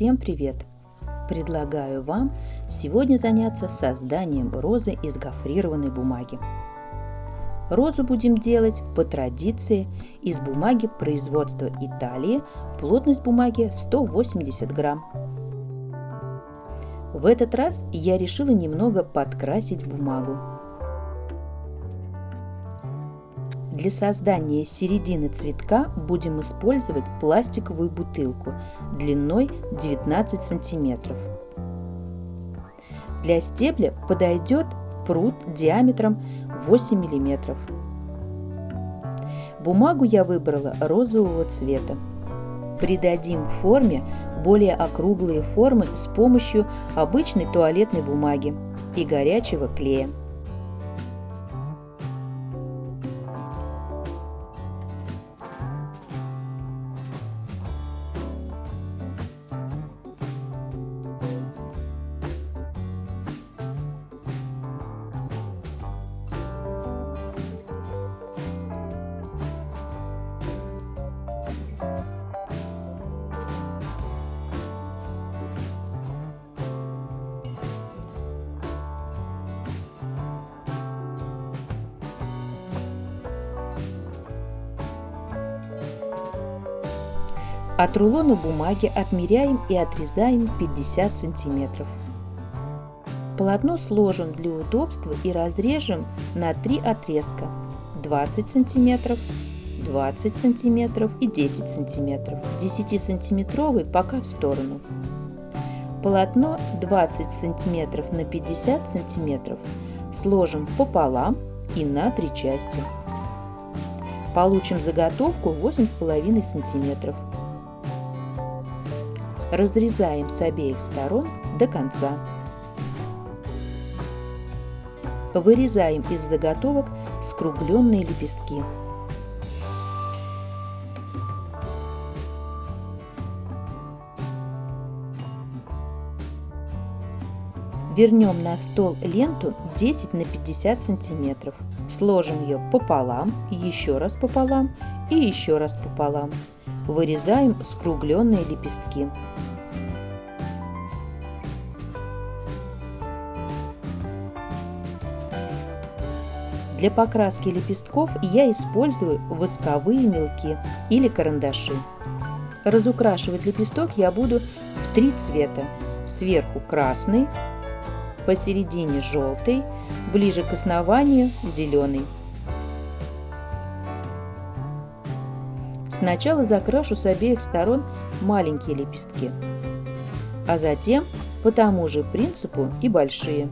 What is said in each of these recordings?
Всем привет! Предлагаю вам сегодня заняться созданием розы из гофрированной бумаги. Розу будем делать по традиции из бумаги производства Италии, плотность бумаги 180 грамм. В этот раз я решила немного подкрасить бумагу. Для создания середины цветка будем использовать пластиковую бутылку длиной 19 сантиметров. Для стебля подойдет пруд диаметром 8 мм. Бумагу я выбрала розового цвета. Придадим форме более округлые формы с помощью обычной туалетной бумаги и горячего клея. От рулона бумаги отмеряем и отрезаем 50 сантиметров. Полотно сложим для удобства и разрежем на три отрезка 20 сантиметров, 20 сантиметров и 10 сантиметров. 10 сантиметровый пока в сторону. Полотно 20 сантиметров на 50 сантиметров сложим пополам и на три части. Получим заготовку 8,5 сантиметров. Разрезаем с обеих сторон до конца. Вырезаем из заготовок скругленные лепестки. Вернем на стол ленту 10 на 50 сантиметров. Сложим ее пополам, еще раз пополам и еще раз пополам. Вырезаем скругленные лепестки. Для покраски лепестков я использую восковые мелки или карандаши. Разукрашивать лепесток я буду в три цвета. Сверху красный, посередине желтый, ближе к основанию зеленый. Сначала закрашу с обеих сторон маленькие лепестки, а затем по тому же принципу и большие.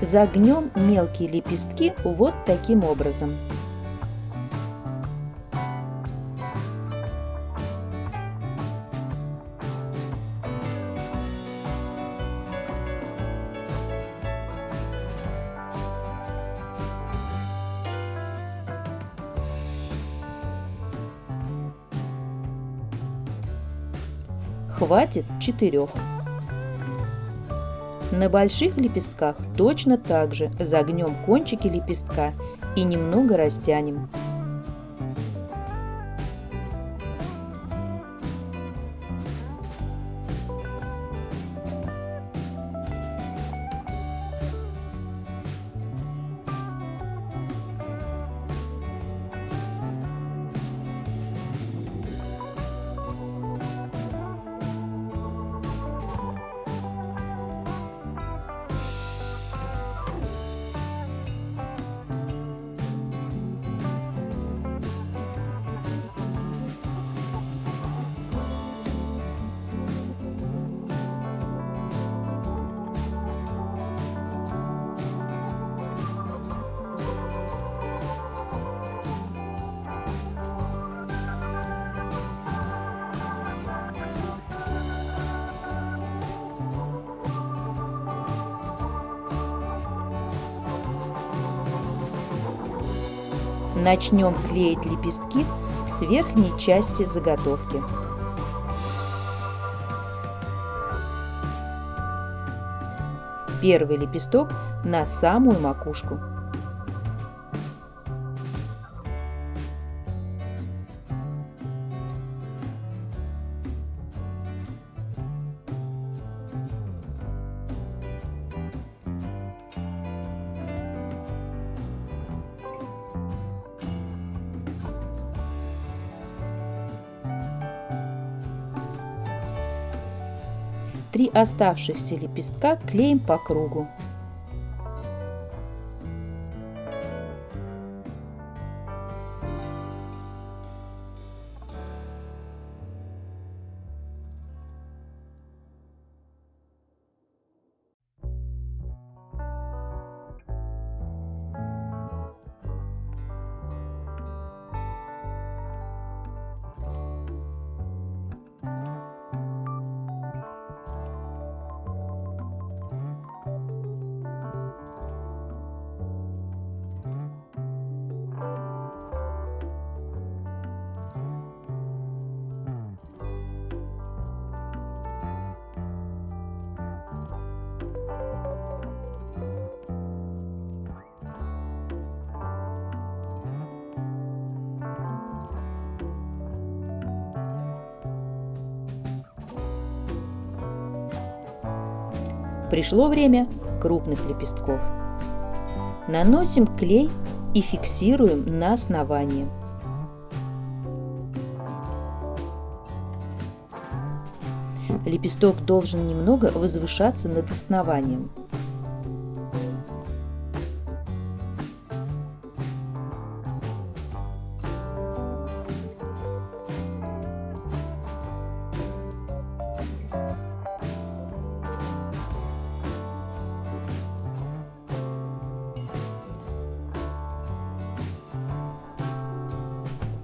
Загнем мелкие лепестки вот таким образом. Хватит четырех. На больших лепестках точно так же загнем кончики лепестка и немного растянем. Начнем клеить лепестки с верхней части заготовки. Первый лепесток на самую макушку. Три оставшихся лепестка клеим по кругу. Пришло время крупных лепестков. Наносим клей и фиксируем на основании. Лепесток должен немного возвышаться над основанием.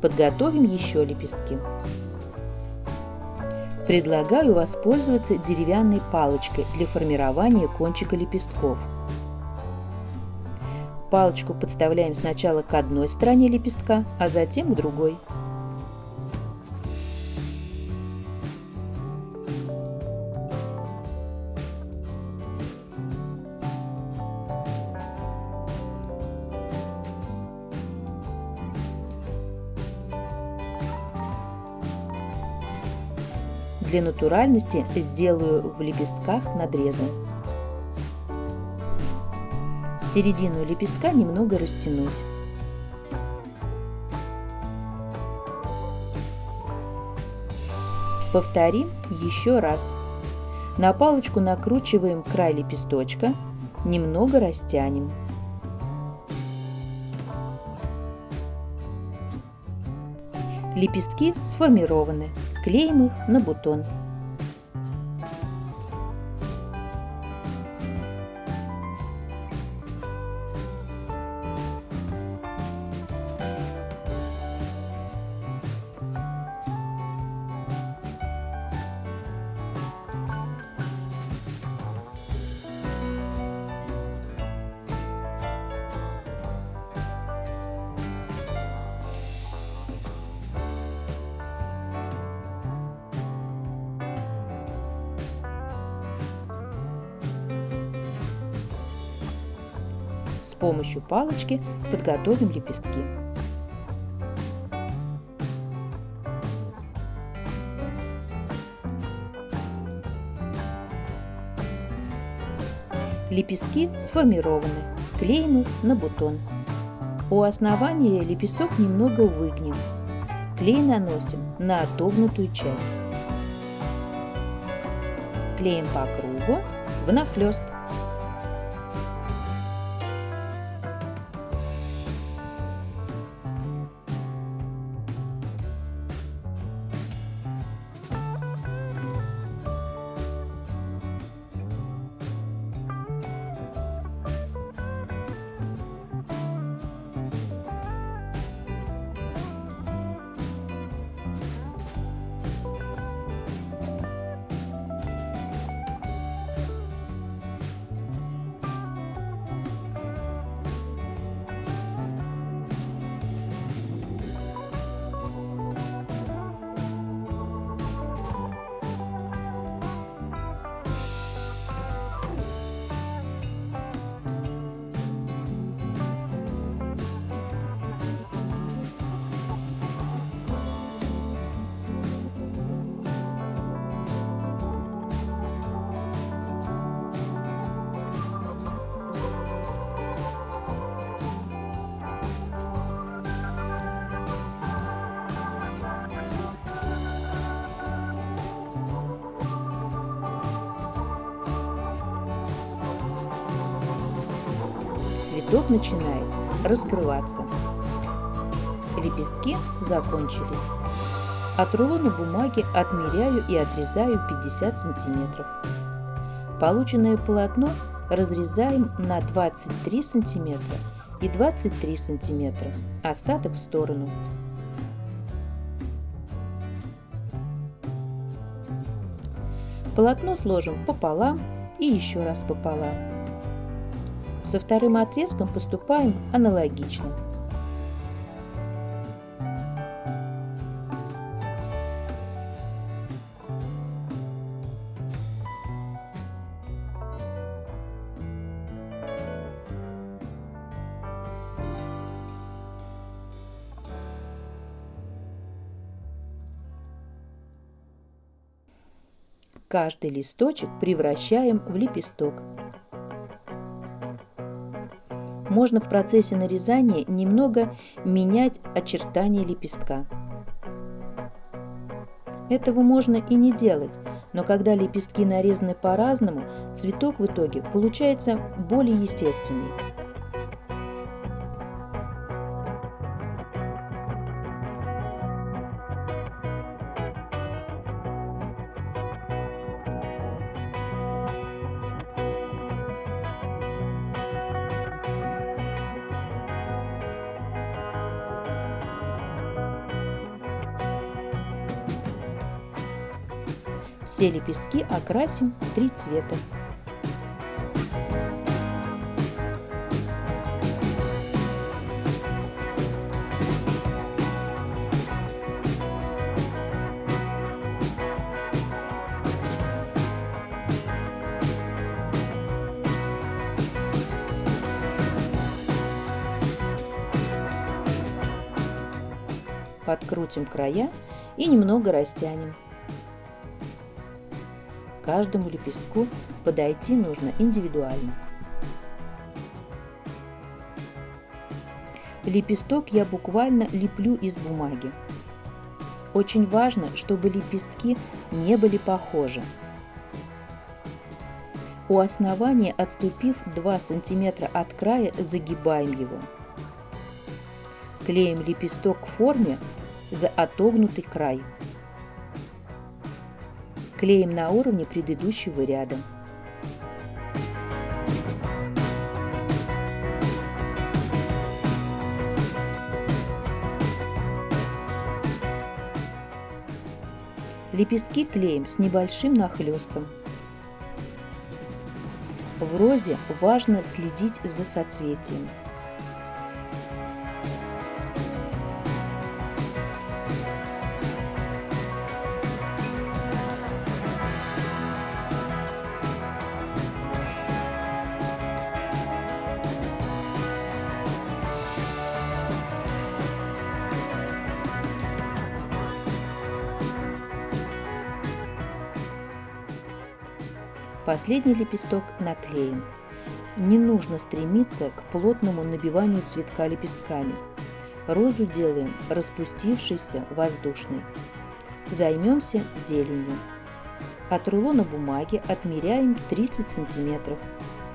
Подготовим еще лепестки. Предлагаю воспользоваться деревянной палочкой для формирования кончика лепестков. Палочку подставляем сначала к одной стороне лепестка, а затем к другой. Для натуральности сделаю в лепестках надрезы. Середину лепестка немного растянуть. Повторим еще раз. На палочку накручиваем край лепесточка, немного растянем. Лепестки сформированы. Клеим их на бутон. Помощью палочки подготовим лепестки. Лепестки сформированы, клеим их на бутон. У основания лепесток немного выгнем. Клей наносим на отогнутую часть. Клеим по кругу внахлёст. Лепесток начинает раскрываться. Лепестки закончились. От рулона бумаги отмеряю и отрезаю 50 сантиметров. Полученное полотно разрезаем на 23 сантиметра и 23 сантиметра, остаток в сторону. Полотно сложим пополам и еще раз пополам. Со вторым отрезком поступаем аналогично. Каждый листочек превращаем в лепесток. Можно в процессе нарезания немного менять очертания лепестка. Этого можно и не делать, но когда лепестки нарезаны по-разному, цветок в итоге получается более естественный. Все лепестки окрасим в три цвета. Подкрутим края и немного растянем каждому лепестку подойти нужно индивидуально. Лепесток я буквально леплю из бумаги. Очень важно, чтобы лепестки не были похожи. У основания, отступив 2 см от края, загибаем его. Клеим лепесток к форме за отогнутый край клеим на уровне предыдущего ряда. Лепестки клеим с небольшим нахлестом. В розе важно следить за соцветием. Последний лепесток наклеим. Не нужно стремиться к плотному набиванию цветка лепестками. Розу делаем распустившейся, воздушной. Займемся зеленью. От рулона бумаги отмеряем 30 сантиметров.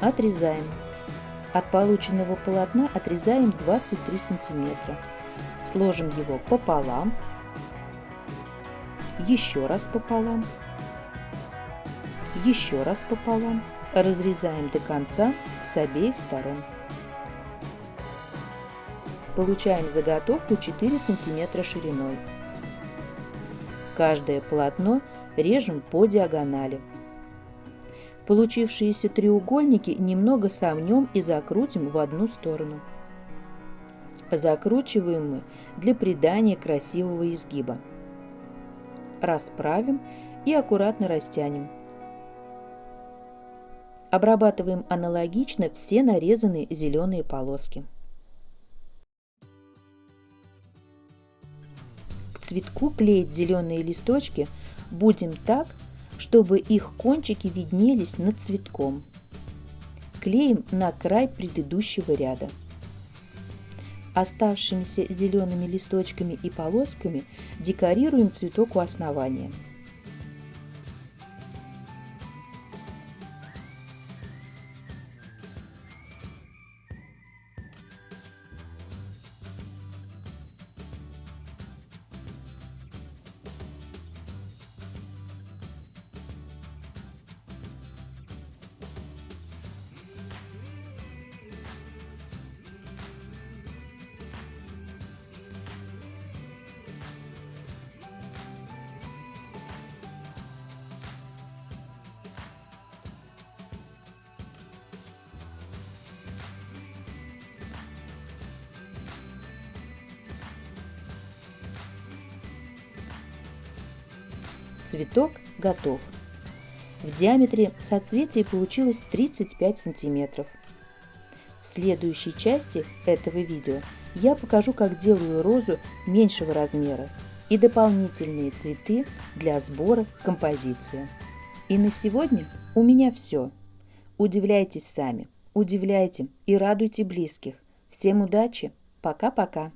Отрезаем. От полученного полотна отрезаем 23 сантиметра. Сложим его пополам. Еще раз пополам еще раз пополам, разрезаем до конца с обеих сторон. Получаем заготовку 4 см шириной. Каждое полотно режем по диагонали. Получившиеся треугольники немного сомнем и закрутим в одну сторону. Закручиваем мы для придания красивого изгиба. Расправим и аккуратно растянем. Обрабатываем аналогично все нарезанные зеленые полоски. К цветку клеить зеленые листочки будем так, чтобы их кончики виднелись над цветком. Клеим на край предыдущего ряда. Оставшимися зелеными листочками и полосками декорируем цветок у основания. Цветок готов. В диаметре соцветие получилось 35 сантиметров. В следующей части этого видео я покажу, как делаю розу меньшего размера и дополнительные цветы для сбора композиции. И на сегодня у меня все. Удивляйтесь сами, удивляйте и радуйте близких. Всем удачи, пока-пока.